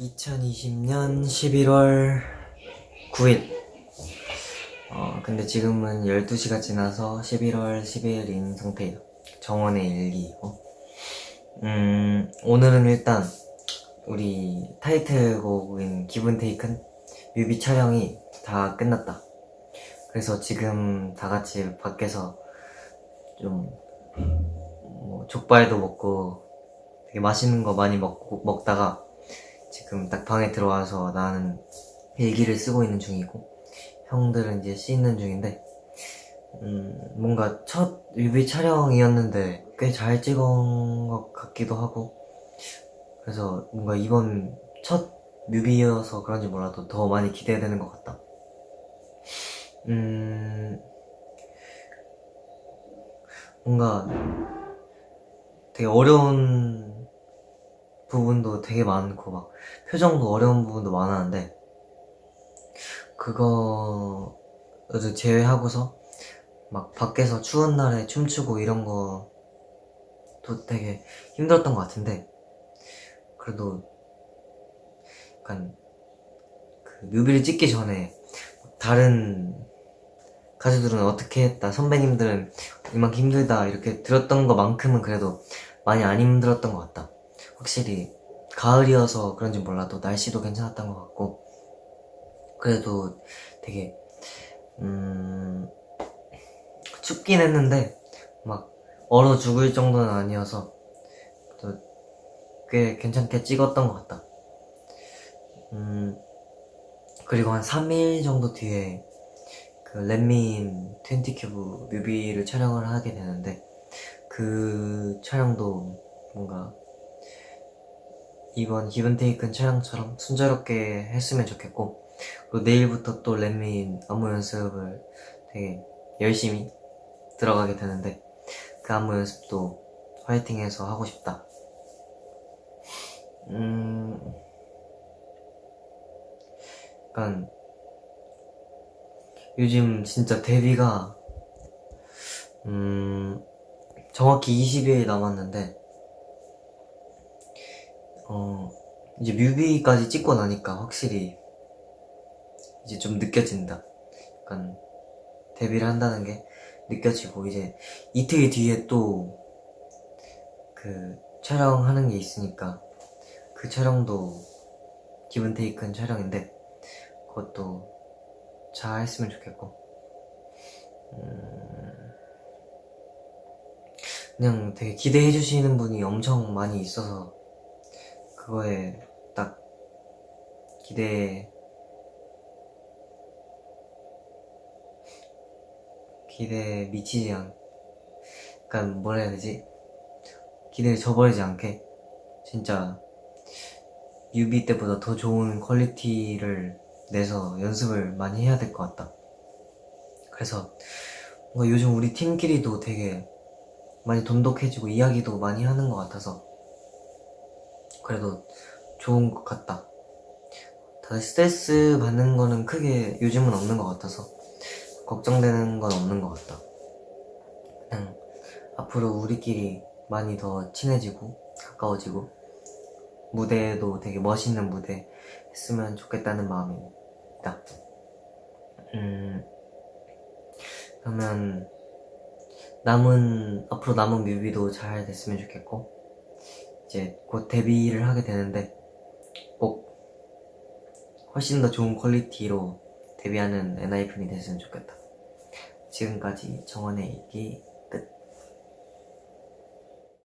2020년 11월 9일. 어 근데 지금은 12시가 지나서 11월 10일인 상태예요. 정원의 일기이고. 음 오늘은 일단 우리 타이틀곡인 기분 테이큰 뮤비 촬영이 다 끝났다. 그래서 지금 다 같이 밖에서 좀 뭐 족발도 먹고 되게 맛있는 거 많이 먹고 먹다가 지금 딱 방에 들어와서 나는 일기를 쓰고 있는 중이고 형들은 이제 씻는 중인데 음, 뭔가 첫 뮤비 촬영이었는데 꽤 잘 찍은 것 같기도 하고 그래서 뭔가 이번 첫 뮤비여서 그런지 몰라도 더 많이 기대되는 것 같다. 음 뭔가 되게 어려운 부분도 되게 많고 막 표정도 어려운 부분도 많았는데 그거를 제외하고서 막 밖에서 추운 날에 춤추고 이런 것도 되게 힘들었던 것 같은데 그래도 약간 그 뮤비를 찍기 전에 다른 가수들은 어떻게 했다 선배님들은 이만큼 힘들다 이렇게 들었던 것만큼은 그래도 많이 안 힘들었던 것 같다 확실히 가을이어서 그런지 몰라도 날씨도 괜찮았던 것 같고 그래도 되게 음 춥긴 했는데 막 얼어 죽을 정도는 아니어서 또 꽤 괜찮게 찍었던 것 같다. 음 그리고 한 3일 정도 뒤에 그 렛민 20큐브 뮤비를 촬영을 하게 되는데 그 촬영도 뭔가 이번 기분테이큰 촬영처럼 순조롭게 했으면 좋겠고 그리고 내일부터 또 렛민 안무 연습을 되게 열심히 들어가게 되는데 그 안무 연습도 화이팅해서 하고 싶다. 음... 약간 요즘 진짜 데뷔가 음... 정확히 20일 남았는데 어 이제 뮤비까지 찍고 나니까 확실히 이제 좀 느껴진다. 약간 데뷔를 한다는 게 느껴지고 이제 이틀 뒤에 또 그 촬영하는 게 있으니까 그 촬영도 기분 테이큰 촬영인데 그것도 잘 했으면 좋겠고. 음... 그냥 되게 기대해 주시는 분이 엄청 많이 있어서 그거에 딱 기대. 기대에 미치지 않 약간 뭐라 해야 되지? 기대에 저버리지 않게. 진짜 뮤비 때보다 더 좋은 퀄리티를 내서 연습을 많이 해야 될 것 같다. 그래서 뭔가 요즘 우리 팀끼리도 되게 많이 돈독해지고 이야기도 많이 하는 것 같아서 그래도 좋은 것 같다. 다들 스트레스 받는 거는 크게 요즘은 없는 것 같아서 걱정되는 건 없는 것 같다. 그냥 앞으로 우리끼리 많이 더 친해지고 가까워지고 무대도 되게 멋있는 무대 했으면 좋겠다는 마음이 있다. 음 그러면 남은 앞으로 남은 뮤비도 잘 됐으면 좋겠고 이제 곧 데뷔를 하게 되는데 꼭 훨씬 더 좋은 퀄리티로 데뷔하는 엔하이픈이 됐으면 좋겠다. 지금까지 정원의 일기